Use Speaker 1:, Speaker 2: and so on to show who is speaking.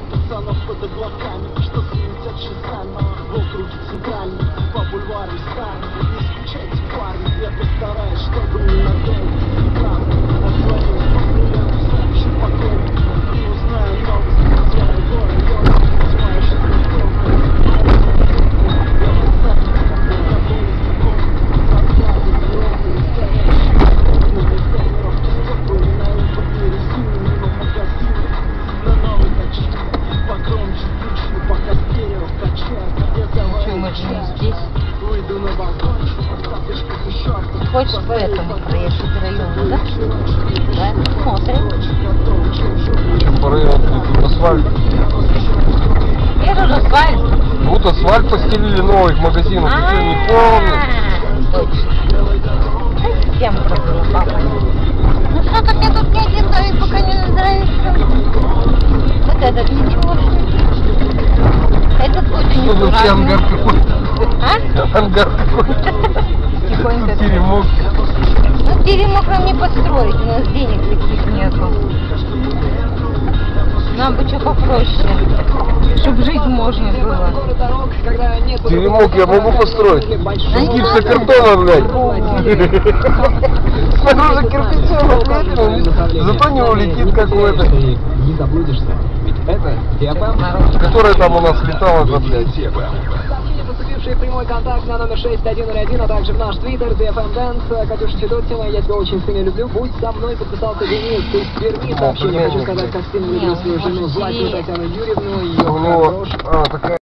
Speaker 1: пацанов под облаками Что
Speaker 2: Что, не
Speaker 1: чай.
Speaker 2: здесь?
Speaker 1: Еще
Speaker 2: Хочешь по этому проехать району, да? Да? Смотрим.
Speaker 3: По району тут асфальт.
Speaker 2: Я же асфальт.
Speaker 3: Вот асфальт постелили новый в магазинах. Ты что, не?
Speaker 2: А, Точно. Тему забыла, папа. Ну что-то мне тут ни один домик пока не нравится. Вот этот ничего. Этот будет
Speaker 3: Что вообще ангар
Speaker 2: неаккуратный.
Speaker 3: какой?
Speaker 2: А?
Speaker 3: Ангар какой?
Speaker 2: Тихонько.
Speaker 3: Теремок.
Speaker 2: Ну, теремок нам не построить, у нас денег таких нету. Нам бы что попроще, чтобы жить можно было.
Speaker 3: Теремок я могу построить. Из гипсокартона, блядь. Снаружи кирпичом обклеено, зато не улетит как у этой.
Speaker 4: Не заблудишься. Это DFM.
Speaker 3: Которая там у нас летала, да, блядь.
Speaker 4: Сообщение, поступившее прямой контакт на номер 6101, а также в наш твиттер, DFM Dance, Катюша Федотина, я тебя очень сильно люблю, будь со мной, подписался Денис, из Перми, сообщение, хочу сказать, как сильно люблю свою жену, Златину Татьяну Юрьевну, ее хорошую.
Speaker 3: А, такая